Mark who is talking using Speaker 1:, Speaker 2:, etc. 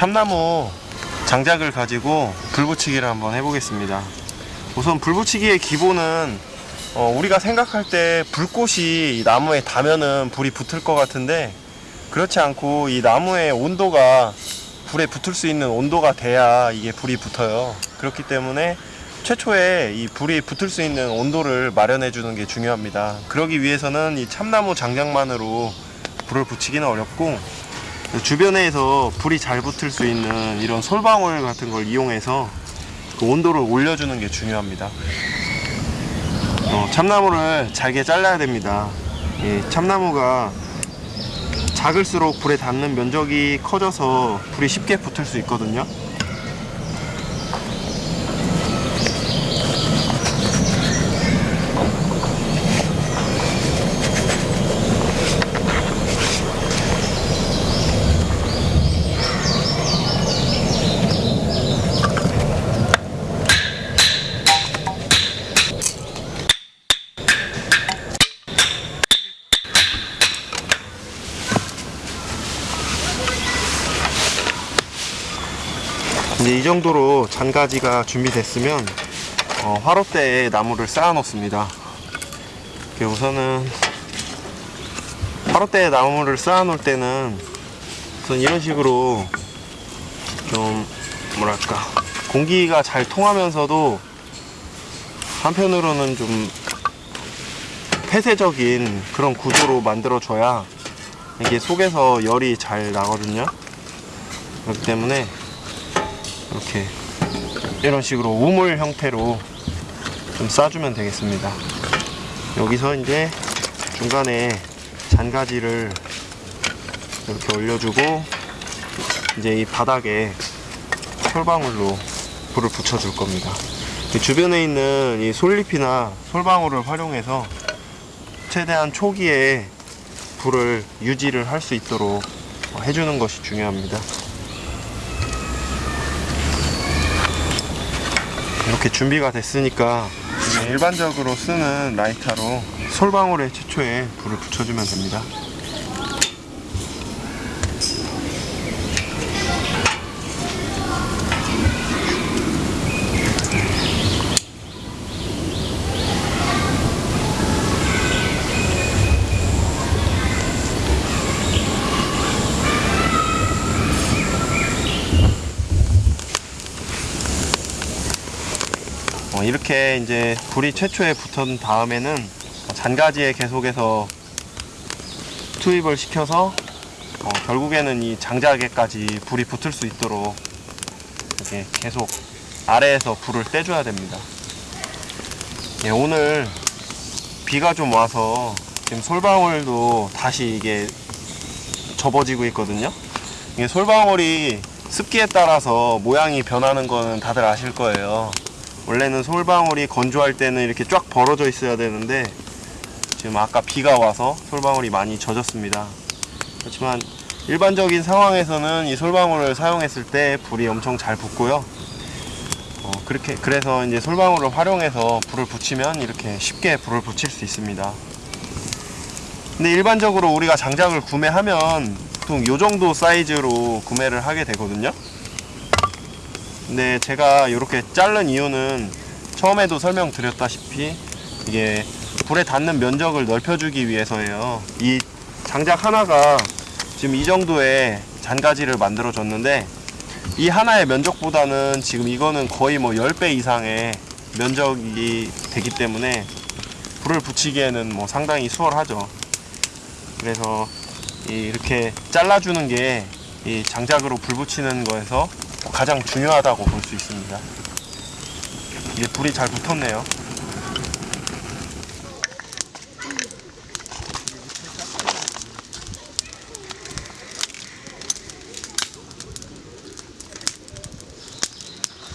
Speaker 1: 어, 참나무 장작을 가지고 불 붙이기를 한번 해보겠습니다. 우선 불 붙이기의 기본은 어, 우리가 생각할 때 불꽃이 이 나무에 닿으면은 불이 붙을 것 같은데 그렇지 않고 이 나무의 온도가 불에 붙을 수 있는 온도가 돼야 이게 불이 붙어요. 그렇기 때문에 최초에 이 불이 붙을 수 있는 온도를 마련해 주는 게 중요합니다. 그러기 위해서는 이 참나무 장작만으로 불을 붙이기는 어렵고 주변에서 불이 잘 붙을 수 있는 이런 솔방울 같은 걸 이용해서 그 온도를 올려주는 게 중요합니다. 어, 참나무를 잘게 잘라야 됩니다. 이 참나무가 작을수록 불에 닿는 면적이 커져서 불이 쉽게 붙을 수 있거든요. 이제 이 정도로 잔가지가 준비됐으면 어, 화롯대에 나무를 쌓아 놓습니다. 우선은 화롯대에 나무를 쌓아 놓을 때는 우선 이런 식으로 좀 뭐랄까 공기가 잘 통하면서도 한편으로는 좀 폐쇄적인 그런 구조로 만들어줘야 이게 속에서 열이 잘 나거든요. 그렇기 때문에 이렇게 이런 식으로 우물 형태로 좀 싸주면 되겠습니다. 여기서 이제 중간에 잔가지를 이렇게 올려주고 이제 이 바닥에 솔방울로 불을 붙여줄 겁니다. 이 주변에 있는 이 솔잎이나 솔방울을 활용해서 최대한 초기에 불을 유지를 할 수 있도록 해주는 것이 중요합니다. 이렇게 준비가 됐으니까 이제 일반적으로 쓰는 라이터로 솔방울에 최초에 불을 붙여주면 됩니다. 어, 이렇게 이제 불이 최초에 붙은 다음에는 잔가지에 계속해서 투입을 시켜서 어, 결국에는 이 장작에까지 불이 붙을 수 있도록 이렇게 계속 아래에서 불을 떼줘야 됩니다. 예, 오늘 비가 좀 와서 지금 솔방울도 다시 이게 접어지고 있거든요. 이게 솔방울이 습기에 따라서 모양이 변하는 거는 다들 아실 거예요. 원래는 솔방울이 건조할 때는 이렇게 쫙 벌어져 있어야 되는데 지금 아까 비가 와서 솔방울이 많이 젖었습니다. 그렇지만 일반적인 상황에서는 이 솔방울을 사용했을 때 불이 엄청 잘 붙고요. 어, 그렇게 그래서 이제 솔방울을 활용해서 불을 붙이면 이렇게 쉽게 불을 붙일 수 있습니다. 근데 일반적으로 우리가 장작을 구매하면 보통 요 정도 사이즈로 구매를 하게 되거든요. 근데 제가 이렇게 자른 이유는 처음에도 설명드렸다시피 이게 불에 닿는 면적을 넓혀주기 위해서예요. 이 장작 하나가 지금 이 정도의 잔가지를 만들어 줬는데 이 하나의 면적보다는 지금 이거는 거의 뭐 10배 이상의 면적이 되기 때문에 불을 붙이기에는 뭐 상당히 수월하죠. 그래서 이 이렇게 잘라주는 게 이 장작으로 불 붙이는 거에서 가장 중요하다고 볼 수 있습니다. 이게 불이 잘 붙었네요.